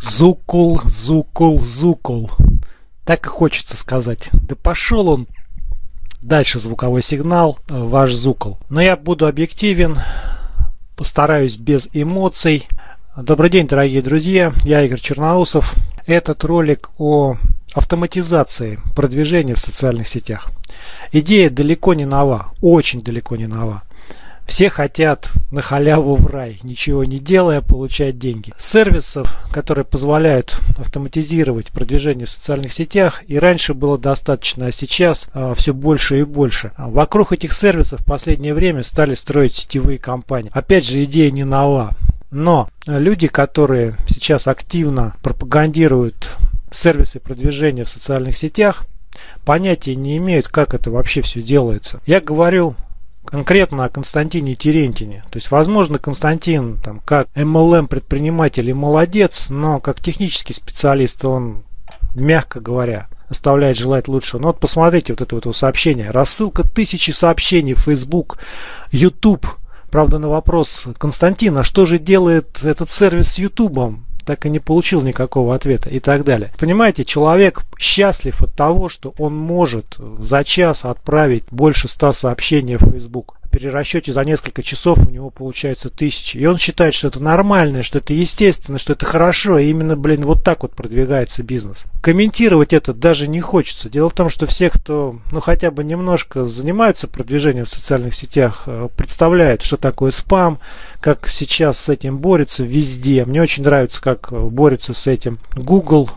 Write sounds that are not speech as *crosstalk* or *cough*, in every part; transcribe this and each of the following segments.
Зукул, зукул, зукул. Так и хочется сказать. Да пошел он дальше звуковой сигнал, э, ваш зукол. Но я буду объективен, постараюсь без эмоций. Добрый день, дорогие друзья, я Игорь Черноусов. Этот ролик о автоматизации продвижения в социальных сетях. Идея далеко не нова, очень далеко не нова. Все хотят на халяву в рай, ничего не делая, получать деньги. Сервисов, которые позволяют автоматизировать продвижение в социальных сетях, и раньше было достаточно, а сейчас а, все больше и больше. А вокруг этих сервисов в последнее время стали строить сетевые компании. Опять же, идея не нова. Но люди, которые сейчас активно пропагандируют сервисы продвижения в социальных сетях, понятия не имеют, как это вообще все делается. Я говорю конкретно о Константине Терентине. То есть, возможно, Константин там, как MLM предприниматель и молодец, но как технический специалист он, мягко говоря, оставляет желать лучшего. Ну вот посмотрите вот это вот сообщение. Рассылка тысячи сообщений в Facebook, YouTube. Правда, на вопрос Константина, что же делает этот сервис с YouTube? Так и не получил никакого ответа и так далее. Понимаете, человек счастлив от того, что он может за час отправить больше 100 сообщений в Facebook перерасчете за несколько часов у него получается тысячи. И он считает, что это нормально, что это естественно, что это хорошо. И именно, блин, вот так вот продвигается бизнес. Комментировать это даже не хочется. Дело в том, что все, кто, ну, хотя бы немножко занимаются продвижением в социальных сетях, э, представляют, что такое спам, как сейчас с этим борется везде. Мне очень нравится, как борется с этим Google.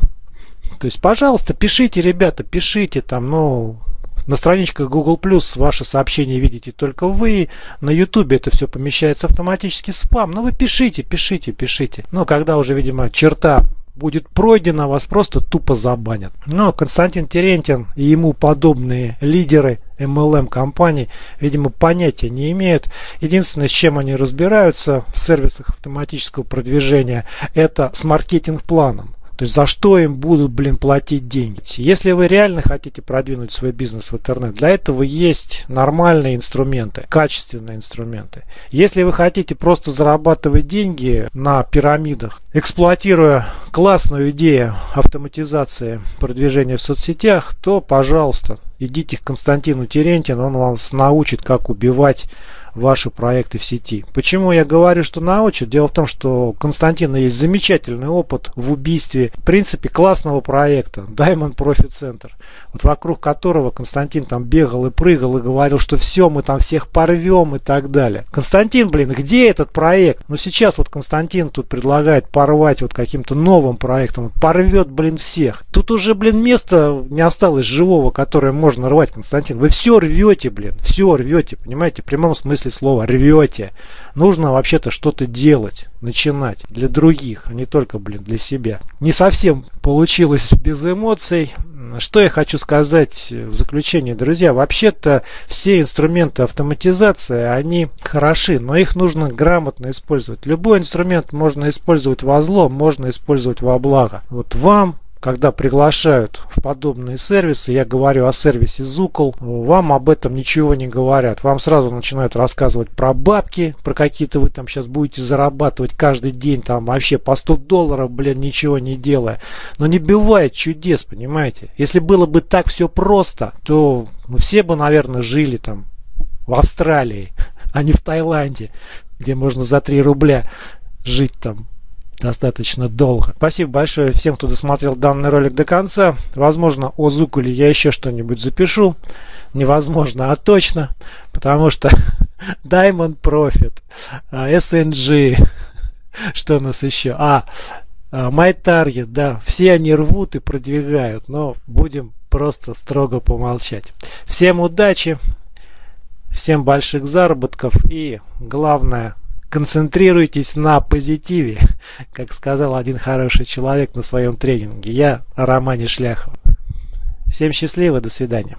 То есть, пожалуйста, пишите, ребята, пишите там, ну, на страничках Google Plus ваши сообщения видите только вы. На YouTube это все помещается автоматически в спам. Но ну, вы пишите, пишите, пишите. Но когда уже, видимо, черта будет пройдена, вас просто тупо забанят. Но Константин Терентин и ему подобные лидеры MLM компаний, видимо, понятия не имеют. Единственное, с чем они разбираются в сервисах автоматического продвижения, это с маркетинг-планом. То есть за что им будут, блин, платить деньги. Если вы реально хотите продвинуть свой бизнес в интернет, для этого есть нормальные инструменты, качественные инструменты. Если вы хотите просто зарабатывать деньги на пирамидах, эксплуатируя классную идею автоматизации продвижения в соцсетях, то, пожалуйста, идите к Константину Терентину, он вам научит, как убивать ваши проекты в сети. Почему я говорю, что научат? Дело в том, что у Константина есть замечательный опыт в убийстве, в принципе, классного проекта Diamond Profit Center, вот вокруг которого Константин там бегал и прыгал и говорил, что все, мы там всех порвем и так далее. Константин, блин, где этот проект? Ну сейчас вот Константин тут предлагает порвать вот каким-то новым проектом, порвет, блин, всех. Тут уже, блин, места не осталось живого, которое можно рвать, Константин. Вы все рвете, блин, все рвете, понимаете, в прямом смысле слова рвете. Нужно вообще-то что-то делать, начинать для других, а не только, блин, для себя. Не совсем получилось без эмоций. Что я хочу сказать в заключение, друзья? Вообще-то все инструменты автоматизации, они хороши, но их нужно грамотно использовать. Любой инструмент можно использовать во зло, можно использовать во благо. Вот вам когда приглашают в подобные сервисы, я говорю о сервисе Зукол, вам об этом ничего не говорят. Вам сразу начинают рассказывать про бабки, про какие-то вы там сейчас будете зарабатывать каждый день, там вообще по 100 долларов, блин, ничего не делая. Но не бывает чудес, понимаете? Если было бы так все просто, то мы все бы, наверное, жили там в Австралии, *laughs* а не в Таиланде, где можно за 3 рубля жить там достаточно долго. Спасибо большое всем, кто досмотрел данный ролик до конца. Возможно, о Зукуле я еще что-нибудь запишу. Невозможно, а точно. Потому что *laughs* Diamond Profit, а, SNG, *laughs* что у нас еще? А, а, MyTarget, да, все они рвут и продвигают, но будем просто строго помолчать. Всем удачи, всем больших заработков и главное концентрируйтесь на позитиве, *laughs* как сказал один хороший человек на своем тренинге. Я Романе Шляхове. Всем счастливо, до свидания.